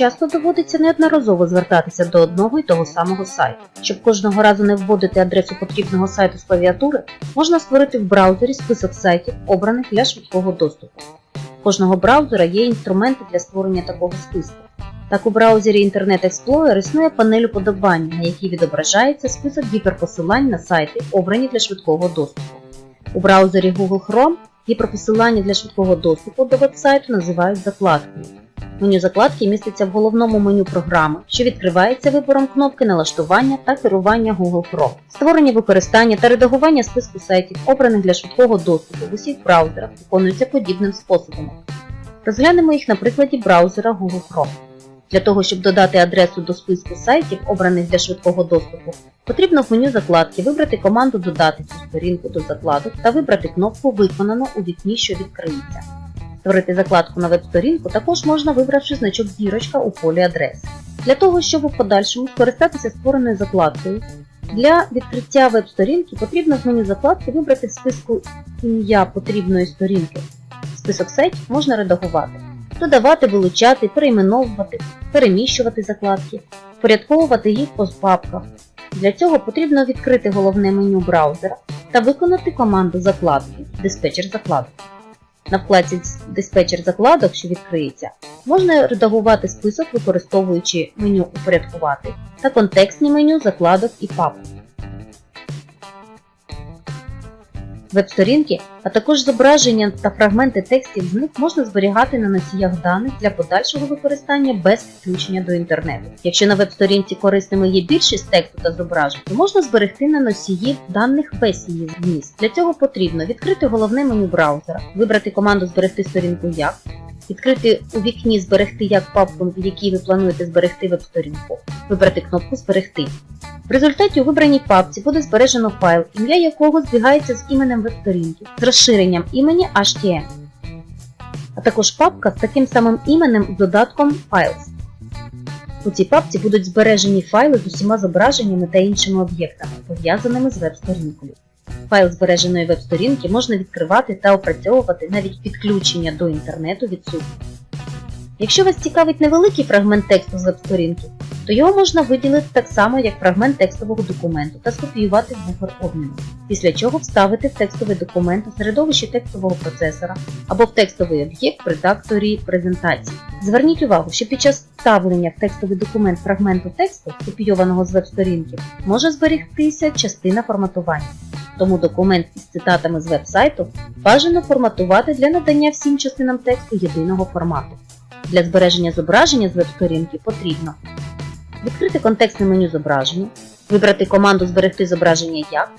Часто доводиться неодноразово звертатися до одного і того самого сайту. Щоб кожного разу не вводити адресу потрібного сайту з клавіатури, можна створити в браузері список сайтів, обраних для швидкого доступу. У кожного браузера є інструменти для створення такого списку. Так у браузері Internet Explorer існує панель уподобання, на якій відображається список гіперпосилань на сайти, обрані для швидкого доступу. У браузері Google Chrome гіперпосилання для швидкого доступу до веб-сайту називають закладкою. Меню закладки міститься в головному меню програми, що відкривається вибором кнопки налаштування та керування Google Chrome. Створення використання та редагування списку сайтів, обраних для швидкого доступу в усіх браузерах, виконуються подібним способом. Розглянемо їх на прикладі браузера Google Chrome. Для того, щоб додати адресу до списку сайтів, обраних для швидкого доступу, потрібно в меню закладки вибрати команду Додати цю сторінку до закладок та вибрати кнопку Виконано у вікні, що відкриється. Створити закладку на веб-сторінку також можна вибравши значок зірочка у полі адреси. Для того, щоб у подальшому скористатися створеною закладкою, для відкриття веб-сторінки потрібно з меню закладки вибрати в списку ім'я потрібної сторінки. Список сайтів можна редагувати, додавати, вилучати, перейменовувати, переміщувати закладки, впорядковувати їх по папках. Для цього потрібно відкрити головне меню браузера та виконати команду закладки диспетчер закладок. На вкладці диспетчер закладок, що відкриється, можна редагувати список, використовуючи меню Упорядкувати та контекстні меню закладок і папок. Веб-сторінки, а також зображення та фрагменти текстів з них можна зберігати на носіях даних для подальшого використання без підключення до інтернету. Якщо на веб-сторінці корисними є більшість тексту та зображень, то можна зберегти на носії даних весь її зміст. Для цього потрібно відкрити головне меню браузера, вибрати команду Зберегти сторінку як, відкрити у вікні Зберегти як папку, в якій ви плануєте зберегти веб-сторінку, вибрати кнопку Зберегти. В результаті у вибраній папці буде збережено файл, ім'я якого збігається з іменем веб-сторінки, з розширенням імені HTML, а також папка з таким самим іменем з додатком Files. У цій папці будуть збережені файли з усіма зображеннями та іншими об'єктами, пов'язаними з веб-сторінкою. Файл збереженої веб-сторінки можна відкривати та опрацьовувати навіть підключення до інтернету відсутнє. Якщо вас цікавить невеликий фрагмент тексту з веб-сторінки, то його можна виділити так само, як фрагмент текстового документу та скопіювати в буфер обміну, після чого вставити в текстовий документ у середовищі текстового процесора або в текстовий об'єкт в редакторі презентації. Зверніть увагу, що під час вставлення в текстовий документ фрагменту тексту, копійованого з веб-сторінки, може зберігтися частина форматування. Тому документ із цитатами з веб-сайту бажано форматувати для надання всім частинам тексту єдиного формату. Для збереження зображення з веб-сторінки потрібно відкрити контекстне меню зображення, вибрати команду Зберегти зображення як,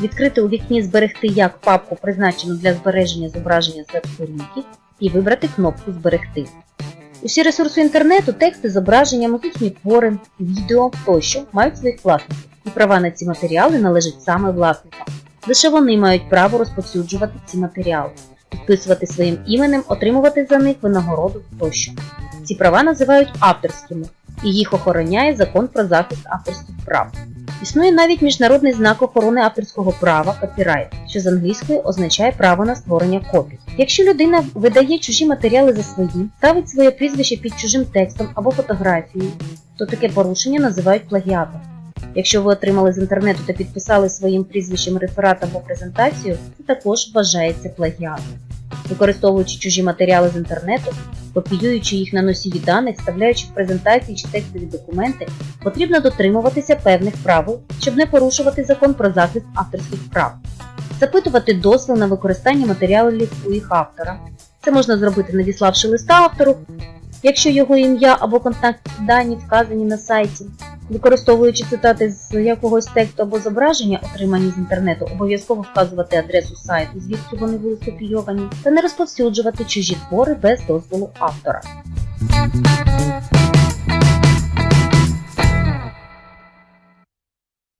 відкрити у вікні Зберегти як папку, призначену для збереження зображення з веб-сторінки, і вибрати кнопку Зберегти. Усі ресурси інтернету, тексти, зображення, музичні твори, відео тощо мають своїх власників, і права на ці матеріали належать саме власникам. Лише вони мають право розповсюджувати ці матеріали, підписувати своїм іменем, отримувати за них винагороду тощо. Ці права називають авторськими, і їх охороняє закон про захист авторських прав. Існує навіть міжнародний знак охорони авторського права копірайт, що з англійської означає право на створення копій. Якщо людина видає чужі матеріали за свої, ставить своє прізвище під чужим текстом або фотографією, то таке порушення називають плагіатом. Якщо ви отримали з інтернету та підписали своїм прізвищем реферат або презентацію, це також вважається плагіатом. Використовуючи чужі матеріали з інтернету, копіюючи їх на носії даних, вставляючи в презентації чи текстові документи, потрібно дотримуватися певних правил, щоб не порушувати закон про захист авторських прав, запитувати дозвіл на використання матеріалів у їх автора. Це можна зробити, надіславши листа автору, якщо його ім'я або контактні дані вказані на сайті. Використовуючи цитати з якогось тексту або зображення, отримані з інтернету, обов'язково вказувати адресу сайту, звідки вони були скопійовані, та не розповсюджувати чужі твори без дозволу автора.